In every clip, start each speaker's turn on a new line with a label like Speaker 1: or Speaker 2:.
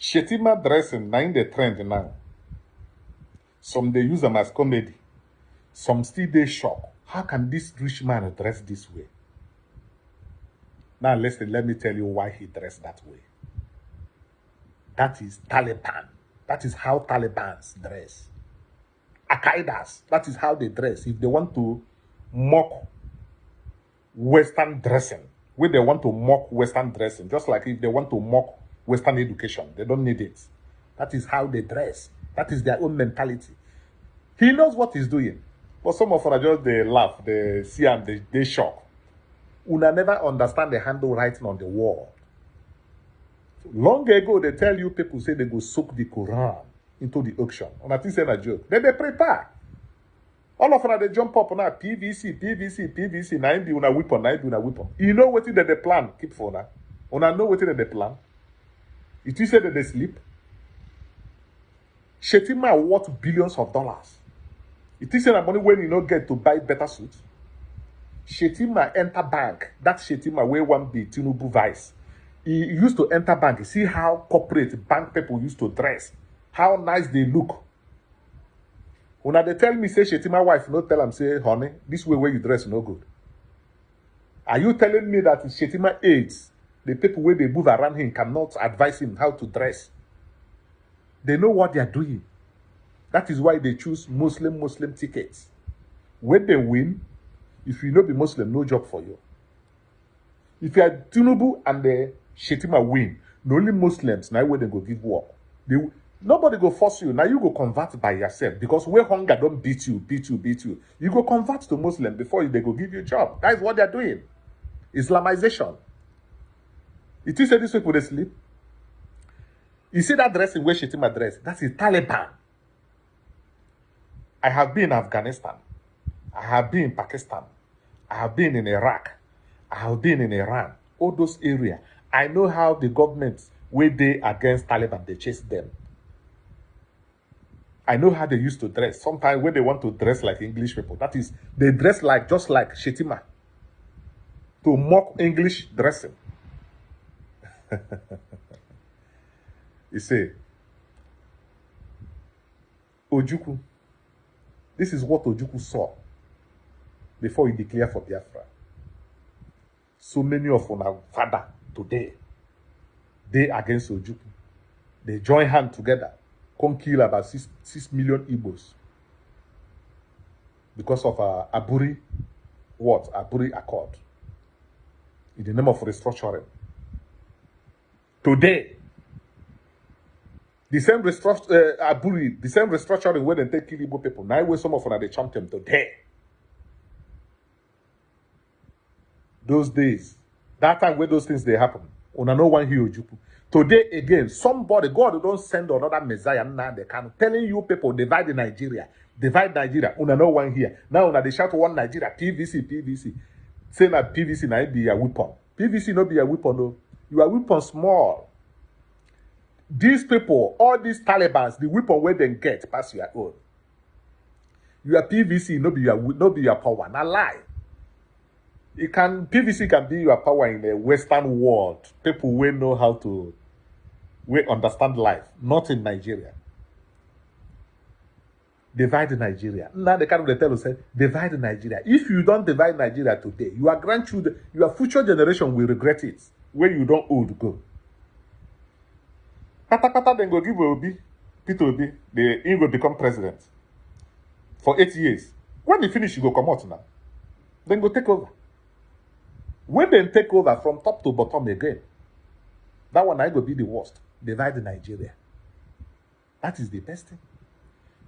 Speaker 1: Shettima dressing, now in the trend now. Some they use them as comedy. Some still they shock. How can this rich man dress this way? Now listen, let me tell you why he dressed that way. That is Taliban. That is how Taliban's dress. Al-Qaeda's, that is how they dress. If they want to mock Western dressing, where they want to mock Western dressing, just like if they want to mock Western education, they don't need it. That is how they dress. That is their own mentality. He knows what he's doing. But some of us just they laugh, they see and they, they shock. Una never understand the handwriting on the wall. Long ago, they tell you people say they go soak the Quran into the auction. And I think it's a joke. Then they prepare. All of them they jump up a PVC, PVC, PVC, nine be una weapon, nine be una weapon. You know what they plan, keep for now. Una know what they plan. It is said that they sleep. Shetima worth billions of dollars. It is said that money when you not get to buy better suits. Shetima enter bank. That Shetima where one be Tinubu vice. He used to enter bank. See how corporate bank people used to dress. How nice they look. When they tell me, say, Shetima wife, no tell them, say, honey, this way where you dress no good. Are you telling me that Shetima aides, the people where they move around him cannot advise him how to dress? They know what they are doing. That is why they choose Muslim Muslim tickets. When they win, if you not be Muslim, no job for you. If you are Tinubu and the Shetima win, the only Muslims now where they go give work. They, nobody go force you. Now you go convert by yourself because where hunger don't beat you, beat you, beat you. You go convert to Muslim before they go give you a job. That is what they're doing. Islamization. It is this people they sleep. You see that dressing where Shettima dress? That's the Taliban. I have been in Afghanistan. I have been in Pakistan. I have been in Iraq. I have been in Iran. All those areas. I know how the government, where they against Taliban, they chase them. I know how they used to dress. Sometimes when they want to dress like English people, that is, they dress like just like Shettima to mock English dressing. you see, Ojukwu, this is what Ojukwu saw before he declared for Biafra. So many of our father today, they against Ojukwu. They join hand together, come kill about six, six million Igbos because of uh, Aburi, what? Aburi Accord. In the name of restructuring. Today, the same restructuring, uh, the same restructuring where they take kill people. Now, where some of them, they champion today. those days, that time where those things they happen, una no one Ojukwu. Today again, somebody, God don't send another Messiah now they can telling you people divide Nigeria, divide Nigeria. Una no one here. Now una they shout one Nigeria, PVC, PVC. Say that PVC now be a weapon. PVC no be a weapon, no. You are weapon small. These people, all these Taliban's, the weapon where they get pass your own. You are PVC, no be your no be your power. Not lie. it can PVC can be your power in the Western world. People will know how to we understand life, not in Nigeria. Divide Nigeria. Now the kind of the tell say divide Nigeria. If you don't divide Nigeria today, your grandchildren, your future generation will regret it when you don't old go. Pata then go give Obi, Peter Obi, he will become president for eight years. When he finish, you go come out now. Then go take over. When they take over from top to bottom again, that one I go be the worst. Divide Nigeria. That is the best thing.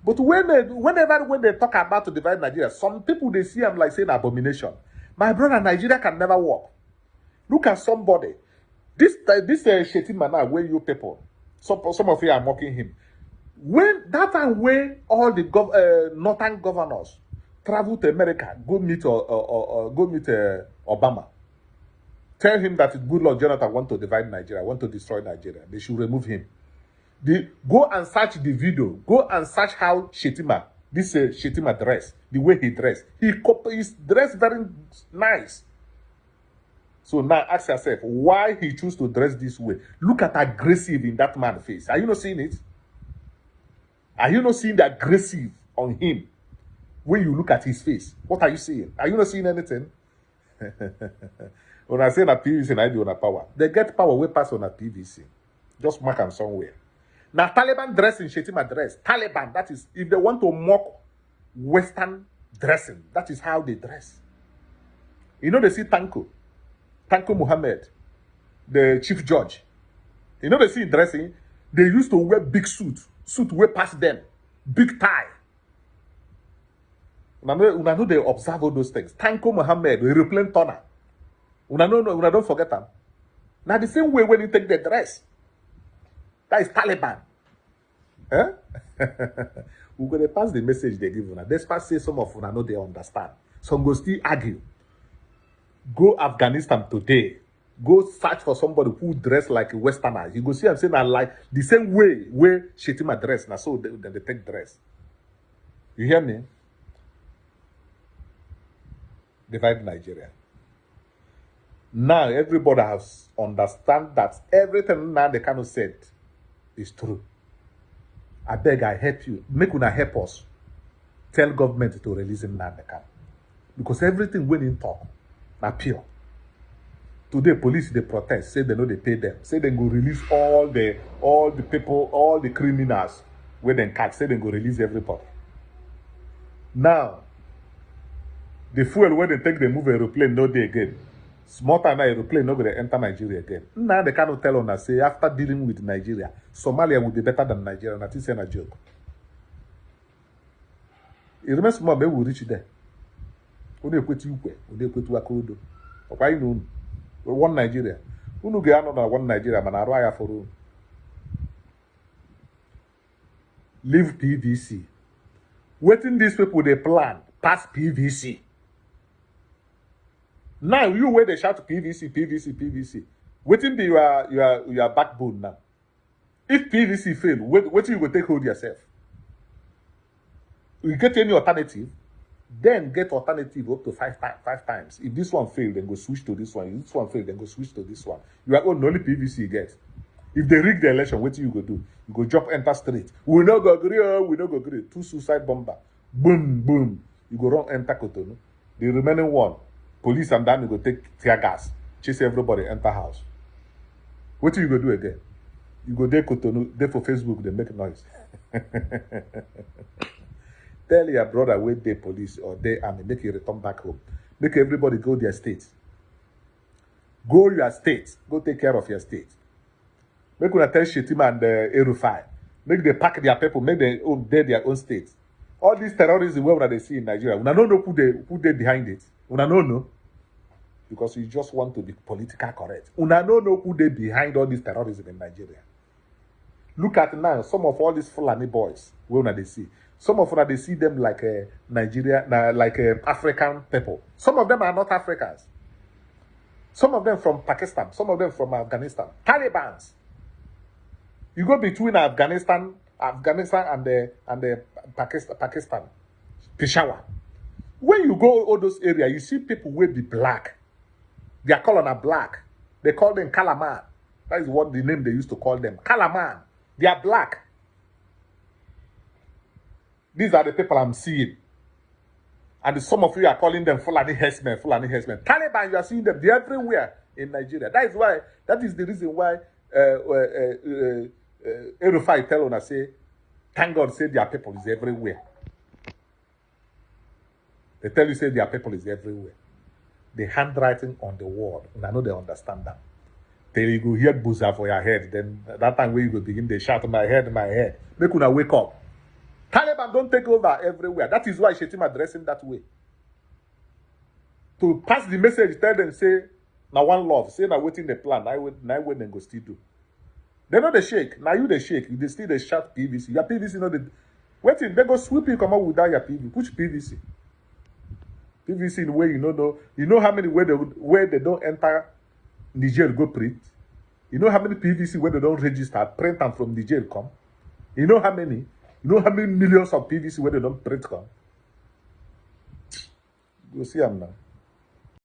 Speaker 1: But when they, whenever when they talk about to divide Nigeria, some people they see them like saying abomination. My brother, Nigeria can never work. Look at somebody. This this uh, Shetima now, where you people, some some of you are mocking him. When that time when all the gov, uh, northern governors travel to America, go meet or, or, or, or go meet uh, Obama. Tell him that good Lord Jonathan want to divide Nigeria, want to destroy Nigeria. They should remove him. The, go and search the video. Go and search how Shetima, this uh, Shetima dress, the way he dressed. He he's dressed very nice. So now ask yourself why he chose to dress this way. Look at aggressive in that man's face. Are you not seeing it? Are you not seeing the aggressive on him when you look at his face? What are you seeing? Are you not seeing anything? when I say that PVC, I do on power. They get power way pass on a PVC. Just mark them somewhere. Now Taliban dressing, Shettima dress. Taliban, that is, if they want to mock Western dressing, that is how they dress. You know, they see Tanko, Tanko Muhammad, the chief judge. You know, they see dressing, they used to wear big suit, suit way past them, big tie. Una know, una know they observe all those things. Tanko Muhammad, aeroplane turner. Una know, una don't forget them. Now the same way when you take the dress. That is Taliban. Eh? We're going to pass the message they give una. Despite say some of una know they understand. Some go still argue. Go Afghanistan today. Go search for somebody who dress like a Westerner. You go see I'm saying I like the same way where Shetima dress. Now so they, they take dress. You hear me? Divide Nigeria. Now everybody has understand that everything now they of said is true. I beg, I help you. Make una help us. Tell government to release him now Because everything when in talk, na pure. Today, police they protest, say they know they pay them. Say they go release all the all the people, all the criminals where they catch. Say they go release everybody. Now, the fuel where they take they move aeroplane no day again small time na aeroplane no go dey enter nigeria again nna dey kind tell una say after dealing with nigeria somalia will be better than nigeria na think say na joke e remain small make we reach there ọ na-ekweta ikwe ọ na-ekweta aka odo ọkwa anyị na unu one nigeria. Unu ga-anọ na one nigeria mana arụ agha fọrọ unu. Leave pvc wetin these people dey plan pass pvc now you where they shout pvc pvc pvc wetin be your your your backbone now? If pvc fail wetin you go take hold yourself? You get any alternative then get alternative up to five times five times. If this one fail then go switch to this one. If this one fail then go switch to this one. You are only pvc you get. If they rig the election wetin you go do? You go drop enter straight. We no go gree oh we no go gree two suicide bomber. Boom boom. You go run enter kotonu the remaining one police and army go take tear gas chase everybody enter house. Wetin you go do again? You go dey kotonu dey for facebook dey make noise tell your brother wey dey police or dey army make e return back home. Make everybody go their state. Go your state. Go take care of your state. Make una tell shettima and uh, erufai make they pack their people make dem own their own state. All this terrorism wey una dey see in nigeria una no know who dey who dey behind it. Una no know. Because you just want to be political correct. Una no know who dey behind all this terrorism in nigeria. Look at now some of all these fulani boys wey una dey see some of them, they see them like a nigeria like uh, african people. Some of them are not africans. Some of them from pakistan. Some of them from afghanistan. Talibans. You go between afghanistan afghanistan and the and the pakistan pakistan. Peshawar. When you go all those areas you see people wey be black. Their color are black. They call them kalaman. That is what the name they used to call them. Kalaman. They are black these are the people i'm seeing and some of you are calling them Fulani herdsmen, Fulani herdsmen. Taliban, you are seeing them they're everywhere in Nigeria. That is why, that is the reason why uh, uh, uh, uh, Erufai tell on us, say, thank God, say their people is everywhere. They tell you, say their people is everywhere. The handwriting on the wall, and I know they understand that. Then you go hear buzzer for your head. Then that time where you go begin, they shout, my head, my head. Make una wake up. Taliban don't take over everywhere. That is why Shetima dressing that way. To pass the message, tell them, say, now one love, say, now waiting the plan, now wait, now wait, then go still do. They know the shake. Now you the shake. They still the shout PVC. Your PVC, know the waiting. They go sweep you come out without your PVC. Which PVC? PVC in way you know, know you know how many where they where they don't enter Niger go print. You know how many PVC where they don't register print and from Niger come. You know how many. You know how many millions of PVC where they don't print come. You see them now.